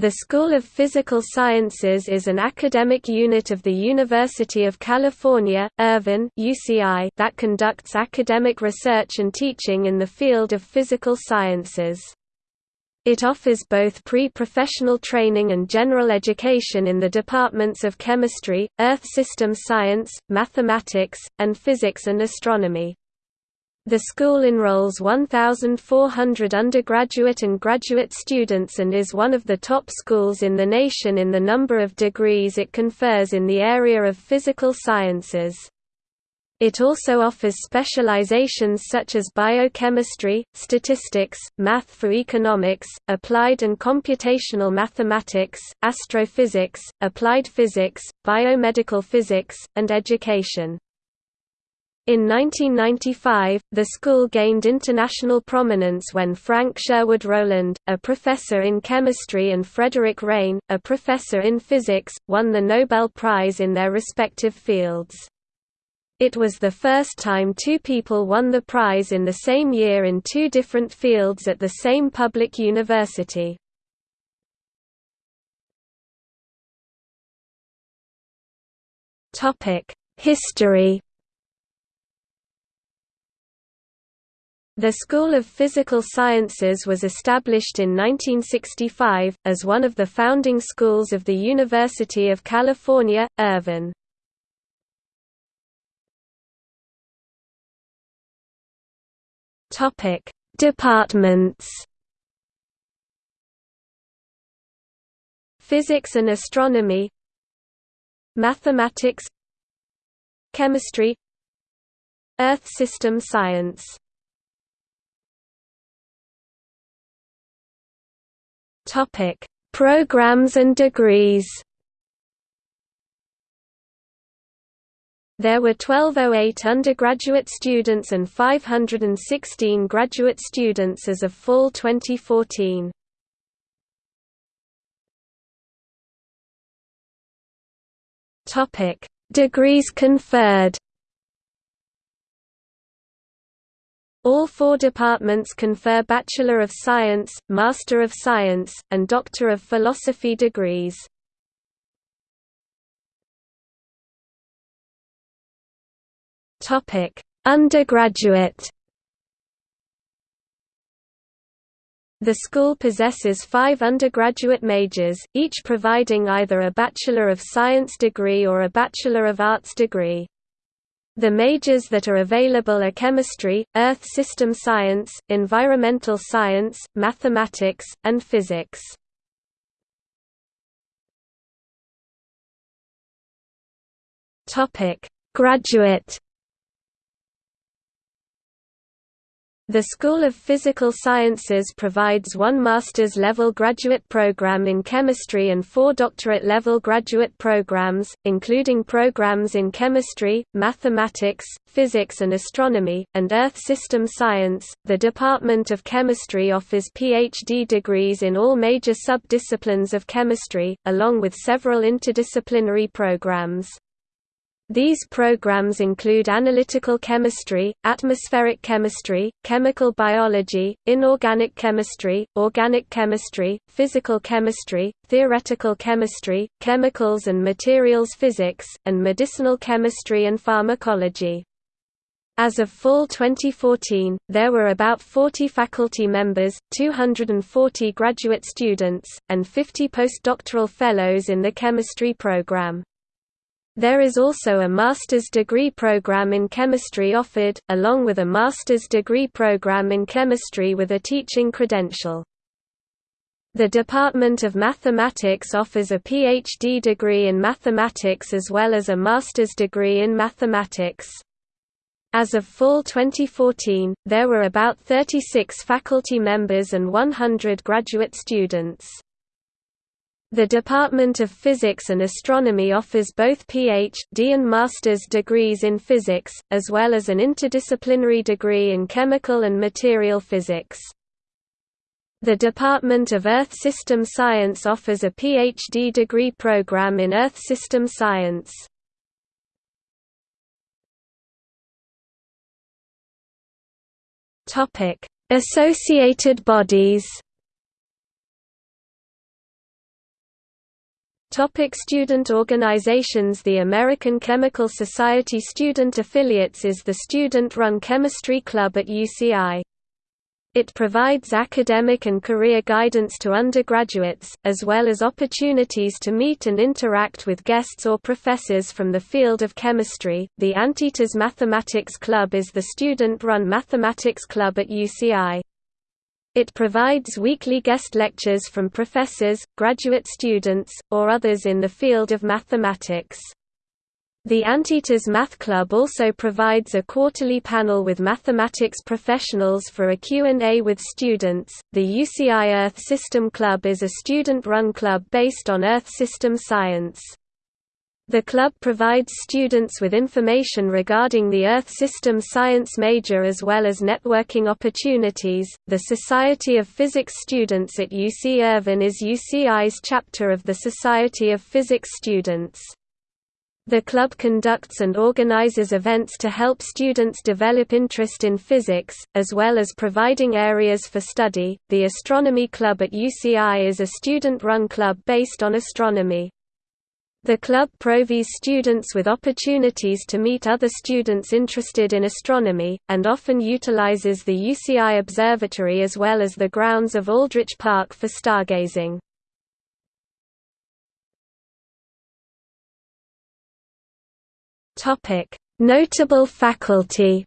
The School of Physical Sciences is an academic unit of the University of California, Irvine UCI that conducts academic research and teaching in the field of physical sciences. It offers both pre-professional training and general education in the departments of chemistry, earth system science, mathematics, and physics and astronomy. The school enrolls 1,400 undergraduate and graduate students and is one of the top schools in the nation in the number of degrees it confers in the area of physical sciences. It also offers specializations such as biochemistry, statistics, math for economics, applied and computational mathematics, astrophysics, applied physics, biomedical physics, and education. In 1995, the school gained international prominence when Frank Sherwood Rowland, a professor in chemistry and Frederick Reines, a professor in physics, won the Nobel Prize in their respective fields. It was the first time two people won the prize in the same year in two different fields at the same public university. History The School of Physical Sciences was established in 1965, as one of the founding schools of the University of California, Irvine. Departments. Physics and Astronomy. Mathematics. Chemistry. Earth System Science Topic: Programs and degrees. There were 1208 undergraduate students and 516 graduate students as of fall 2014. Topic: Degrees conferred. All four departments confer Bachelor of Science, Master of Science, and Doctor of Philosophy degrees. Undergraduate The school possesses five undergraduate majors, each providing either a Bachelor of Science degree or a Bachelor of Arts degree. The majors that are available are chemistry, earth system science, environmental science, mathematics, and physics. Graduate The School of Physical Sciences provides one master's level graduate program in chemistry and four doctorate level graduate programs, including programs in chemistry, mathematics, physics and astronomy, and earth system science. The Department of Chemistry offers PhD degrees in all major sub-disciplines of chemistry, along with several interdisciplinary programs. These programs include analytical chemistry, atmospheric chemistry, chemical biology, inorganic chemistry, organic chemistry, physical chemistry, theoretical chemistry, chemicals and materials physics, and medicinal chemistry and pharmacology. As of fall 2014, there were about 40 faculty members, 240 graduate students, and 50 postdoctoral fellows in the chemistry program. There is also a master's degree program in chemistry offered, along with a master's degree program in chemistry with a teaching credential. The Department of Mathematics offers a PhD degree in mathematics as well as a master's degree in mathematics. As of fall 2014, there were about 36 faculty members and 100 graduate students. The Department of Physics and Astronomy offers both Ph.D. and master's degrees in physics, as well as an interdisciplinary degree in chemical and material physics. The Department of Earth System Science offers a Ph.D. degree program in Earth System Science. Associated bodies Topic student organizations The American Chemical Society Student Affiliates is the student-run chemistry club at UCI. It provides academic and career guidance to undergraduates, as well as opportunities to meet and interact with guests or professors from the field of chemistry. The Anteaters Mathematics Club is the student-run mathematics club at UCI. It provides weekly guest lectures from professors, graduate students, or others in the field of mathematics. The Anteaters Math Club also provides a quarterly panel with mathematics professionals for a Q&A with students. The UCI Earth System Club is a student-run club based on Earth system science. The club provides students with information regarding the Earth system science major as well as networking opportunities. The Society of Physics Students at UC Irvine is UCI's chapter of the Society of Physics Students. The club conducts and organizes events to help students develop interest in physics, as well as providing areas for study. The Astronomy Club at UCI is a student run club based on astronomy. The club provides students with opportunities to meet other students interested in astronomy, and often utilizes the UCI Observatory as well as the grounds of Aldrich Park for stargazing. Notable faculty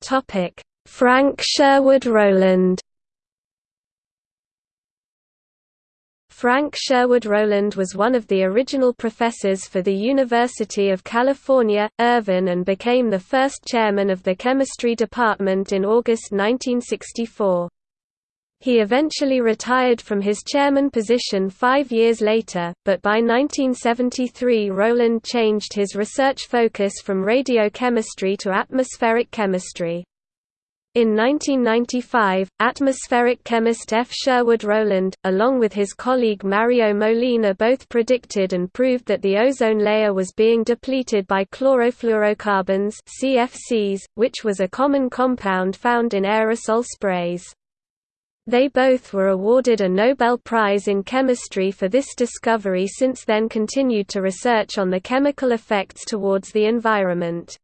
Topic Frank Sherwood Rowland Frank Sherwood Rowland was one of the original professors for the University of California, Irvine and became the first chairman of the chemistry department in August 1964. He eventually retired from his chairman position five years later, but by 1973 Rowland changed his research focus from radiochemistry to atmospheric chemistry. In 1995, atmospheric chemist F. Sherwood Rowland, along with his colleague Mario Molina both predicted and proved that the ozone layer was being depleted by chlorofluorocarbons CFCs, which was a common compound found in aerosol sprays. They both were awarded a Nobel Prize in Chemistry for this discovery since then continued to research on the chemical effects towards the environment.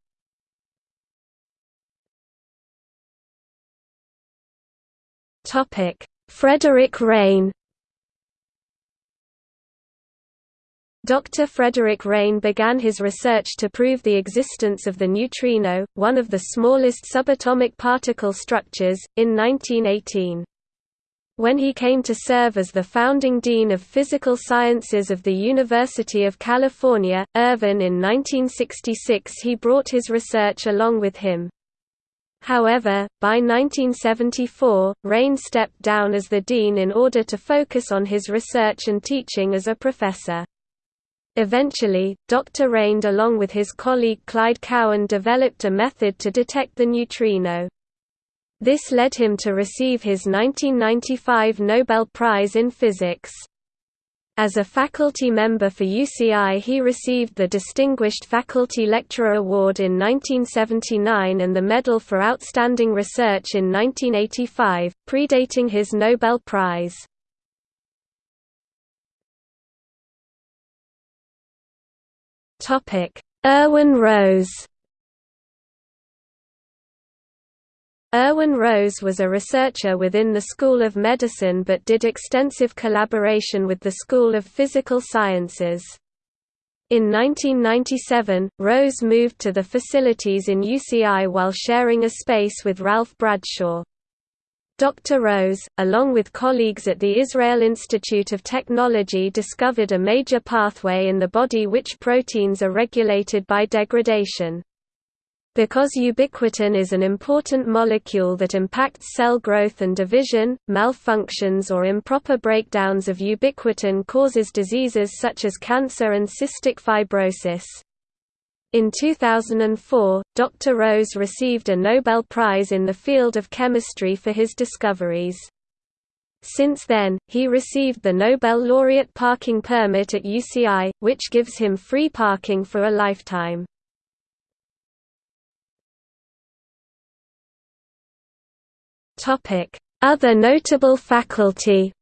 Topic: Frederick Reines. Dr. Frederick Reines began his research to prove the existence of the neutrino, one of the smallest subatomic particle structures, in 1918. When he came to serve as the founding dean of physical sciences of the University of California, Irvine in 1966 he brought his research along with him. However, by 1974, Reines stepped down as the dean in order to focus on his research and teaching as a professor. Eventually, Dr. Reines along with his colleague Clyde Cowan developed a method to detect the neutrino. This led him to receive his 1995 Nobel Prize in Physics. As a faculty member for UCI he received the Distinguished Faculty Lecturer Award in 1979 and the Medal for Outstanding Research in 1985, predating his Nobel Prize. Irwin Rose Irwin Rose was a researcher within the School of Medicine but did extensive collaboration with the School of Physical Sciences. In 1997, Rose moved to the facilities in UCI while sharing a space with Ralph Bradshaw. Dr. Rose, along with colleagues at the Israel Institute of Technology discovered a major pathway in the body which proteins are regulated by degradation. Because ubiquitin is an important molecule that impacts cell growth and division, malfunctions or improper breakdowns of ubiquitin causes diseases such as cancer and cystic fibrosis. In 2004, Dr. Rose received a Nobel Prize in the field of chemistry for his discoveries. Since then, he received the Nobel laureate parking permit at UCI, which gives him free parking for a lifetime. Other notable faculty.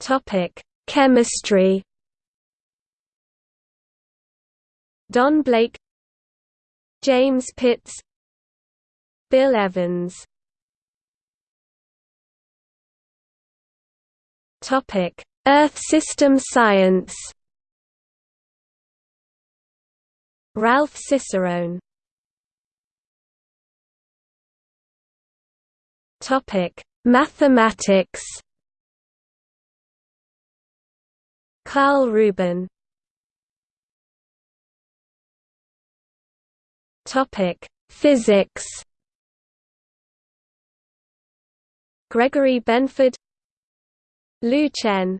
Topic. Chemistry. Don Blake. James Pitts. Bill Evans. Topic: Earth system science. Ralph Cicerone. Topic: Mathematics. Karl Rubin. Topic: Physics. Gregory Benford Lu Chen